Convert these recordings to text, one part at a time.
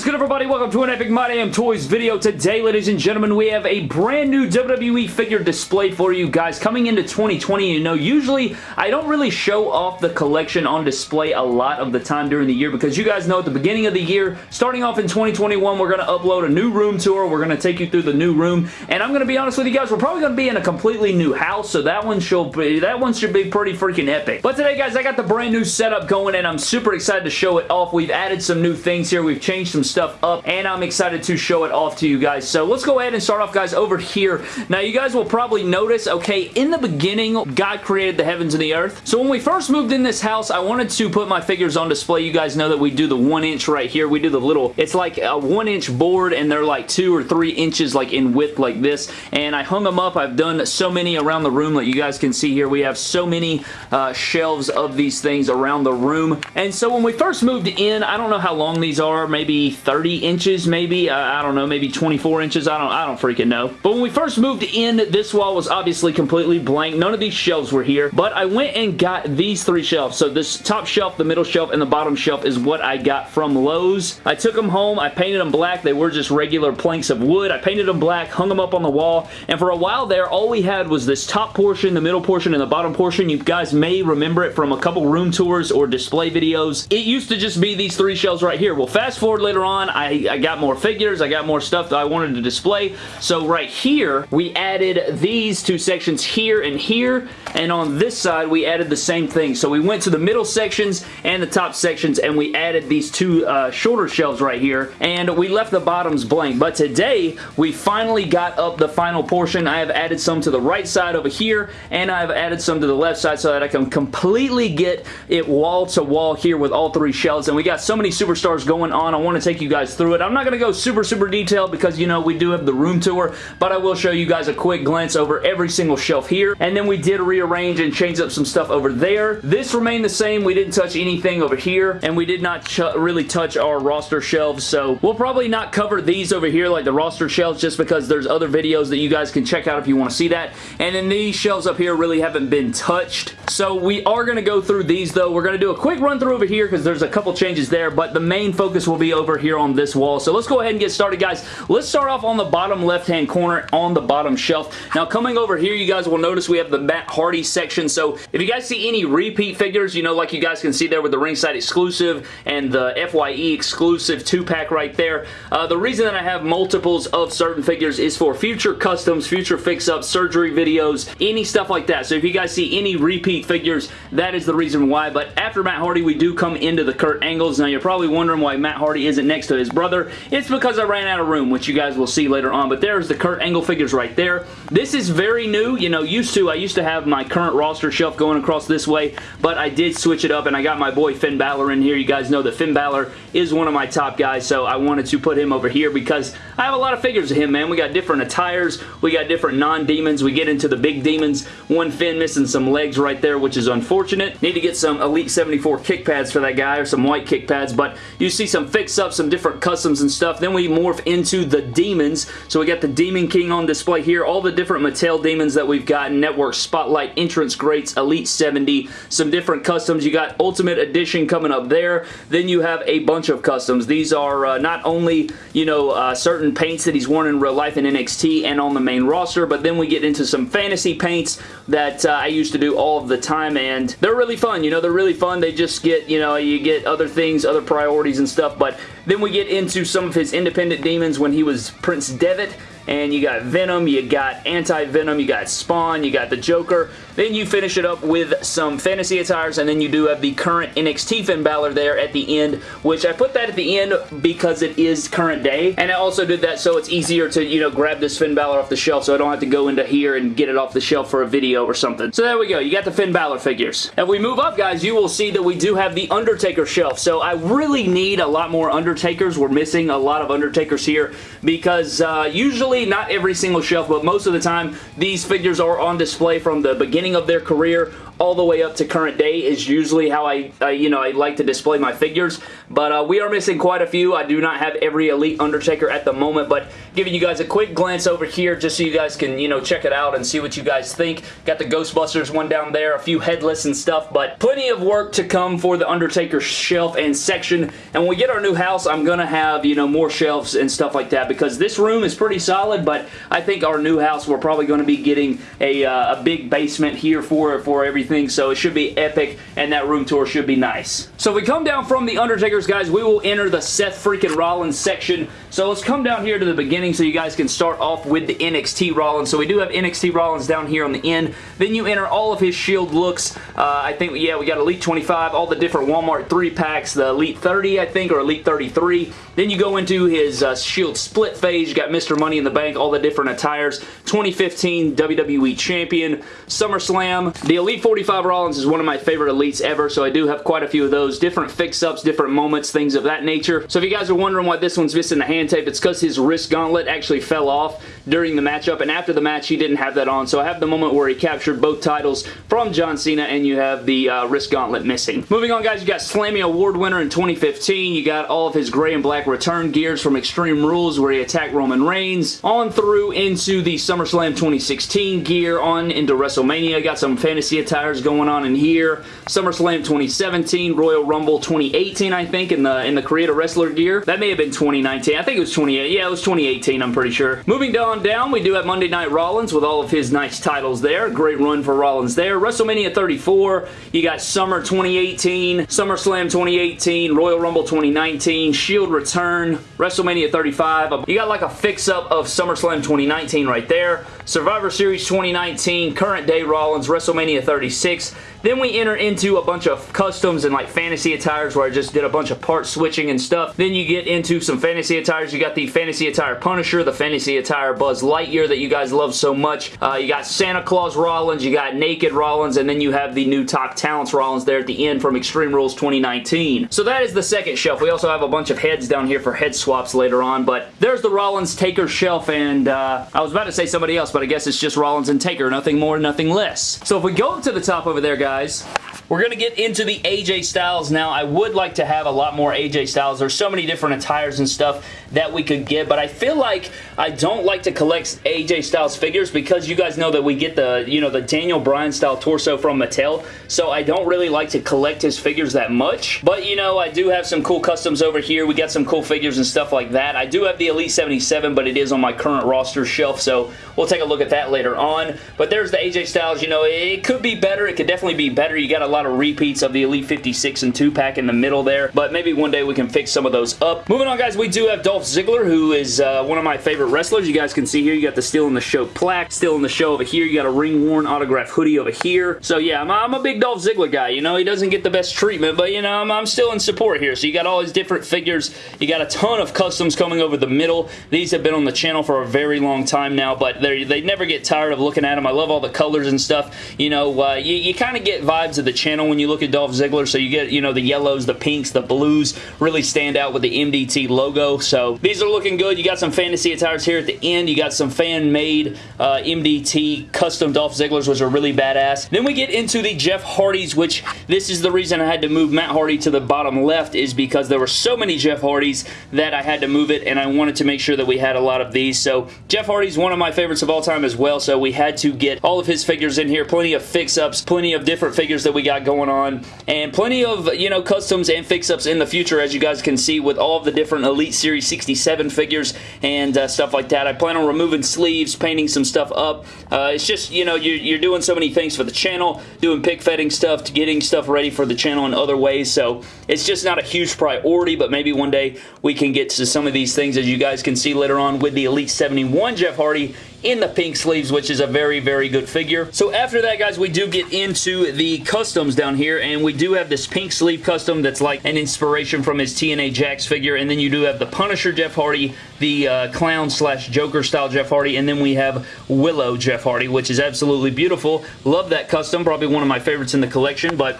is everybody? Welcome to an Epic My Damn Toys video. Today, ladies and gentlemen, we have a brand new WWE figure display for you guys coming into 2020. You know, usually I don't really show off the collection on display a lot of the time during the year because you guys know at the beginning of the year, starting off in 2021, we're going to upload a new room tour. We're going to take you through the new room and I'm going to be honest with you guys, we're probably going to be in a completely new house so that one should be, that one should be pretty freaking epic. But today guys, I got the brand new setup going and I'm super excited to show it off. We've added some new things here. We've changed some some stuff up and I'm excited to show it off to you guys. So let's go ahead and start off guys over here. Now you guys will probably notice, okay, in the beginning, God created the heavens and the earth. So when we first moved in this house, I wanted to put my figures on display. You guys know that we do the one inch right here. We do the little, it's like a one inch board and they're like two or three inches like in width like this. And I hung them up. I've done so many around the room that you guys can see here. We have so many uh, shelves of these things around the room. And so when we first moved in, I don't know how long these are, maybe 30 inches maybe. I, I don't know, maybe 24 inches. I don't, I don't freaking know. But when we first moved in, this wall was obviously completely blank. None of these shelves were here. But I went and got these three shelves. So this top shelf, the middle shelf, and the bottom shelf is what I got from Lowe's. I took them home. I painted them black. They were just regular planks of wood. I painted them black, hung them up on the wall. And for a while there, all we had was this top portion, the middle portion, and the bottom portion. You guys may remember it from a couple room tours or display videos. It used to just be these three shelves right here. Well, fast forward later on, I, I got more figures. I got more stuff that I wanted to display. So right here, we added these two sections here and here. And on this side, we added the same thing. So we went to the middle sections and the top sections and we added these two uh, shorter shelves right here. And we left the bottoms blank. But today, we finally got up the final portion. I have added some to the right side over here and I've added some to the left side so that I can completely get it wall to wall here with all three shelves. And we got so many superstars going on. I want to take you guys through it. I'm not going to go super, super detailed because, you know, we do have the room tour, but I will show you guys a quick glance over every single shelf here. And then we did rearrange and change up some stuff over there. This remained the same. We didn't touch anything over here, and we did not really touch our roster shelves, so we'll probably not cover these over here like the roster shelves just because there's other videos that you guys can check out if you want to see that. And then these shelves up here really haven't been touched. So we are going to go through these though. We're going to do a quick run through over here because there's a couple changes there, but the main focus will be over here on this wall. So let's go ahead and get started, guys. Let's start off on the bottom left-hand corner on the bottom shelf. Now, coming over here, you guys will notice we have the Matt Hardy section. So, if you guys see any repeat figures, you know, like you guys can see there with the ringside exclusive and the FYE exclusive two-pack right there, uh, the reason that I have multiples of certain figures is for future customs, future fix-ups, surgery videos, any stuff like that. So, if you guys see any repeat figures, that is the reason why. But after Matt Hardy, we do come into the Kurt Angles. Now, you're probably wondering why Matt Hardy isn't next to his brother. It's because I ran out of room, which you guys will see later on, but there's the Kurt Angle figures right there. This is very new. You know, used to, I used to have my current roster shelf going across this way, but I did switch it up, and I got my boy Finn Balor in here. You guys know that Finn Balor is one of my top guys, so I wanted to put him over here because I have a lot of figures of him, man. We got different attires. We got different non-demons. We get into the big demons. One Finn missing some legs right there, which is unfortunate. Need to get some Elite 74 kick pads for that guy, or some white kick pads, but you see some fix-ups, some different customs and stuff. Then we morph into the demons. So we got the Demon King on display here. All the different Mattel demons that we've got. Network Spotlight, Entrance Greats, Elite 70, some different customs. You got Ultimate Edition coming up there. Then you have a bunch of customs. These are uh, not only, you know, uh, certain paints that he's worn in real life in NXT and on the main roster, but then we get into some fantasy paints that uh, I used to do all the time, and they're really fun. You know, they're really fun. They just get, you know, you get other things, other priorities and stuff, but then we get into some of his independent demons when he was Prince Devitt and you got Venom, you got Anti-Venom, you got Spawn, you got the Joker. Then you finish it up with some fantasy attires, and then you do have the current NXT Finn Balor there at the end, which I put that at the end because it is current day, and I also did that so it's easier to, you know, grab this Finn Balor off the shelf so I don't have to go into here and get it off the shelf for a video or something. So there we go. You got the Finn Balor figures. If we move up, guys, you will see that we do have the Undertaker shelf, so I really need a lot more Undertakers. We're missing a lot of Undertakers here because uh, usually usually, not every single shelf, but most of the time, these figures are on display from the beginning of their career all the way up to current day is usually how I, uh, you know, I like to display my figures. But uh, we are missing quite a few. I do not have every Elite Undertaker at the moment, but giving you guys a quick glance over here just so you guys can, you know, check it out and see what you guys think. Got the Ghostbusters one down there, a few headless and stuff, but plenty of work to come for the Undertaker shelf and section. And when we get our new house, I'm going to have, you know, more shelves and stuff like that because this room is pretty solid, but I think our new house, we're probably going to be getting a, uh, a big basement here for, for everything, so it should be epic, and that room tour should be nice. So if we come down from the Undertakers, guys, we will enter the Seth freaking Rollins section. So let's come down here to the beginning so you guys can start off with the NXT Rollins. So we do have NXT Rollins down here on the end. Then you enter all of his Shield looks. Uh, I think, yeah, we got Elite 25, all the different Walmart 3-packs, the Elite 30, I think, or Elite 33. Then you go into his uh, Shield split phase. You got Mr. Money in the Bank, all the different attires. 2015 WWE Champion, SummerSlam. The Elite 45 Rollins is one of my favorite Elites ever, so I do have quite a few of those. Different fix-ups, different moments, things of that nature. So if you guys are wondering why this one's missing the hand tape, it's because his wrist gauntlet actually fell off during the matchup, and after the match, he didn't have that on. So I have the moment where he captured both titles from John Cena, and you have the uh, wrist gauntlet missing. Moving on, guys, you got Slammy Award winner in 2015. You got all of his gray and black return gears from Extreme Rules where he attacked Roman Reigns. On through into the SummerSlam 2016 gear, on into WrestleMania. Got some fantasy attires going on in here. SummerSlam 2017, Royal Rumble 2018, I think, in the in the Creator Wrestler gear. That may have been 2019. I think it was 28. Yeah, it was 2018, I'm pretty sure. Moving on down, we do have Monday Night Rollins with all of his nice titles there. Great run for Rollins there. WrestleMania 34, you got Summer 2018, SummerSlam 2018, Royal Rumble 2019, Shield Return, WrestleMania 35. You got like a fix-up of SummerSlam 2019 right there. Survivor Series 2019, current day Rollins, WrestleMania 36. Then we enter into a bunch of customs and like fantasy attires where I just did a bunch of part switching and stuff. Then you get into some fantasy attires. You got the fantasy attire Punisher, the fantasy attire Buzz Lightyear that you guys love so much. Uh, you got Santa Claus Rollins, you got Naked Rollins, and then you have the new Top Talents Rollins there at the end from Extreme Rules 2019. So that is the second shelf. We also have a bunch of heads down here for head swaps later on, but there's the Rollins Taker shelf, and uh, I was about to say somebody else, but I guess it's just Rollins and Taker. Nothing more, nothing less. So if we go up to the top over there, guys, we're going to get into the AJ Styles now. I would like to have a lot more AJ Styles. There's so many different attires and stuff that we could get, but I feel like I don't like to collect AJ Styles figures because you guys know that we get the, you know, the Daniel Bryan style torso from Mattel, so I don't really like to collect his figures that much, but you know, I do have some cool customs over here. We got some cool figures and stuff like that. I do have the Elite 77, but it is on my current roster shelf, so we'll take a look at that later on, but there's the AJ Styles. You know, it could be better. It could definitely be better. You got a lot of repeats of the Elite 56 and 2-pack in the middle there, but maybe one day we can fix some of those up. Moving on, guys, we do have Dolph Ziggler, who is uh, one of my favorite wrestlers. You guys can see here, you got the Steel in the Show plaque, Steel in the Show over here. You got a ring-worn autograph hoodie over here. So, yeah, I'm, I'm, a big Dolph Ziggler guy. You know, he doesn't get the best treatment, but, you know, I'm, I'm still in support here. So, you got all these different figures. You got a ton of customs coming over the middle. These have been on the channel for a very long time now, but they never get tired of looking at them. I love all the colors and stuff. You know, uh, you, you kind of get vibes of the channel when you look at Dolph Ziggler. So, you get, you know, the yellows, the pinks, the blues really stand out with the MDT logo. So, these are looking good. You got some fantasy attires here at the end. You got some fan-made uh, MDT custom Dolph Zigglers, which are really badass. Then we get into the Jeff Hardys, which this is the reason I had to move Matt Hardy to the bottom left is because there were so many Jeff Hardys that I had to move it, and I wanted to make sure that we had a lot of these. So Jeff Hardy's one of my favorites of all time as well, so we had to get all of his figures in here. Plenty of fix-ups, plenty of different figures that we got going on, and plenty of, you know, customs and fix-ups in the future, as you guys can see, with all of the different Elite Series 67 figures and uh, stuff like that. I plan on removing sleeves, painting some stuff up. Uh, it's just, you know, you're, you're, doing so many things for the channel, doing pick fetting stuff, to getting stuff ready for the channel in other ways, so it's just not a huge priority, but maybe one day we can get to some of these things, as you guys can see later on with the Elite 71 Jeff Hardy in the pink sleeves, which is a very, very good figure. So after that, guys, we do get into the customs down here, and we do have this pink sleeve custom that's like an inspiration from his TNA Jakks figure, and then you do have the Punisher Jeff Hardy, the uh, Clown slash Joker style Jeff Hardy, and then we have Willow Jeff Hardy, which is absolutely beautiful. Love that custom, probably one of my favorites in the collection, but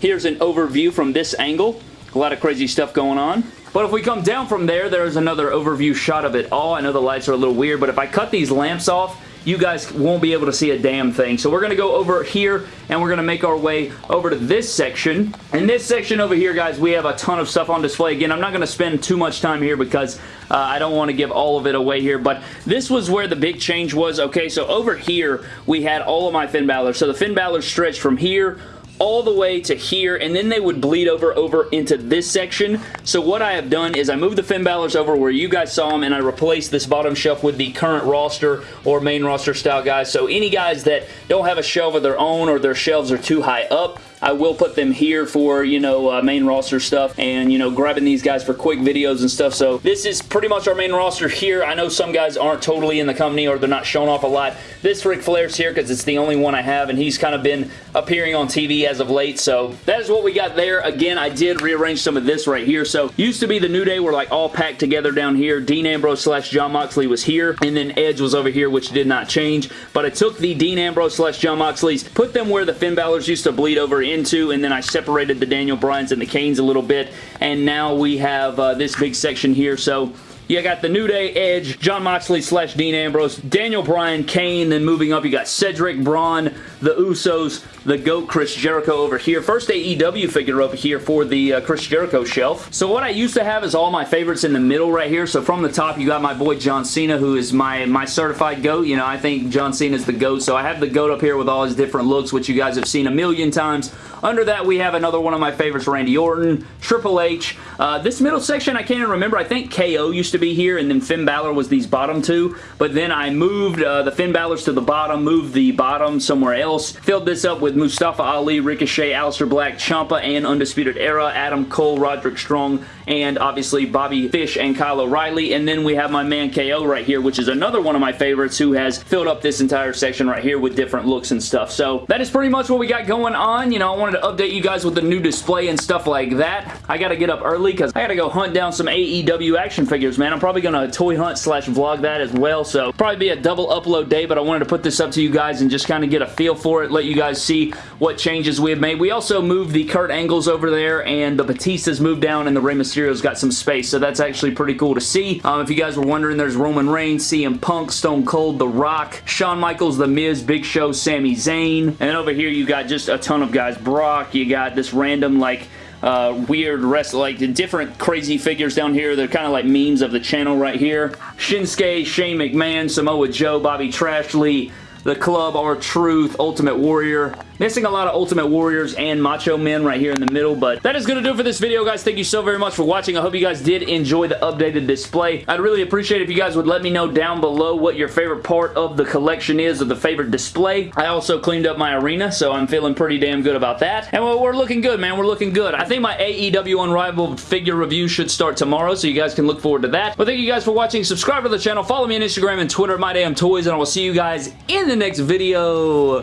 here's an overview from this angle. A lot of crazy stuff going on. But if we come down from there, there's another overview shot of it all. I know the lights are a little weird, but if I cut these lamps off, you guys won't be able to see a damn thing. So we're going to go over here and we're going to make our way over to this section. In this section over here, guys, we have a ton of stuff on display. Again, I'm not going to spend too much time here because uh, I don't want to give all of it away here, but this was where the big change was. Okay, so over here, we had all of my Finn Balor. So the Finn Balor stretched from here all the way to here, and then they would bleed over over into this section. So what I have done is I moved the Finn Balor's over where you guys saw them, and I replaced this bottom shelf with the current roster or main roster style guys. So any guys that don't have a shelf of their own or their shelves are too high up, I will put them here for, you know, uh, main roster stuff and, you know, grabbing these guys for quick videos and stuff. So this is pretty much our main roster here. I know some guys aren't totally in the company or they're not shown off a lot. This Ric Flair's here because it's the only one I have and he's kind of been appearing on TV as of late. So that is what we got there. Again, I did rearrange some of this right here. So used to be the New Day were like all packed together down here. Dean Ambrose slash Jon Moxley was here and then Edge was over here which did not change. But I took the Dean Ambrose slash Jon Moxleys, put them where the Finn Balor's used to bleed over into and then I separated the Daniel Bryans and the Kanes a little bit and now we have uh, this big section here. So you got the New Day, Edge, Jon Moxley slash Dean Ambrose, Daniel Bryan, Kane, then moving up you got Cedric, Braun, the Usos, the GOAT Chris Jericho over here. First AEW figure over here for the uh, Chris Jericho shelf. So what I used to have is all my favorites in the middle right here. So from the top you got my boy John Cena who is my, my certified GOAT. You know, I think John Cena is the GOAT. So I have the GOAT up here with all his different looks which you guys have seen a million times. Under that we have another one of my favorites, Randy Orton, Triple H. Uh, this middle section I can't even remember. I think KO used to be here and then Finn Balor was these bottom two. But then I moved uh, the Finn Balor's to the bottom, moved the bottom somewhere else. Filled this up with Mustafa Ali, Ricochet, Aleister Black, Ciampa, and Undisputed Era, Adam Cole, Roderick Strong, and obviously Bobby Fish and Kyle O'Reilly. And then we have my man KO right here, which is another one of my favorites who has filled up this entire section right here with different looks and stuff. So that is pretty much what we got going on. You know, I wanted to update you guys with the new display and stuff like that. I got to get up early because I got to go hunt down some AEW action figures, man. I'm probably going to toy hunt slash vlog that as well. So probably be a double upload day, but I wanted to put this up to you guys and just kind of get a feel for it, let you guys see what changes we have made. We also moved the Kurt Angles over there and the Batistas moved down and the Rey Mysterio's got some space, so that's actually pretty cool to see. Um, if you guys were wondering, there's Roman Reigns, CM Punk, Stone Cold, The Rock, Shawn Michaels, The Miz, Big Show, Sami Zayn, and over here you got just a ton of guys. Brock, you got this random like uh, weird rest like different crazy figures down here. They're kind of like memes of the channel right here. Shinsuke, Shane McMahon, Samoa Joe, Bobby Trashley, The Club, R-Truth, Ultimate Warrior, Missing a lot of Ultimate Warriors and Macho Men right here in the middle, but that is going to do it for this video, guys. Thank you so very much for watching. I hope you guys did enjoy the updated display. I'd really appreciate if you guys would let me know down below what your favorite part of the collection is, or the favorite display. I also cleaned up my arena, so I'm feeling pretty damn good about that. And we're looking good, man. We're looking good. I think my AEW Unrivaled figure review should start tomorrow, so you guys can look forward to that. But thank you guys for watching. Subscribe to the channel. Follow me on Instagram and Twitter, My Damn Toys, and I will see you guys in the next video.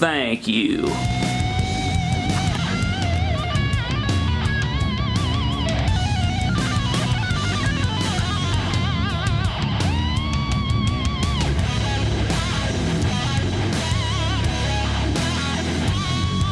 Thank you.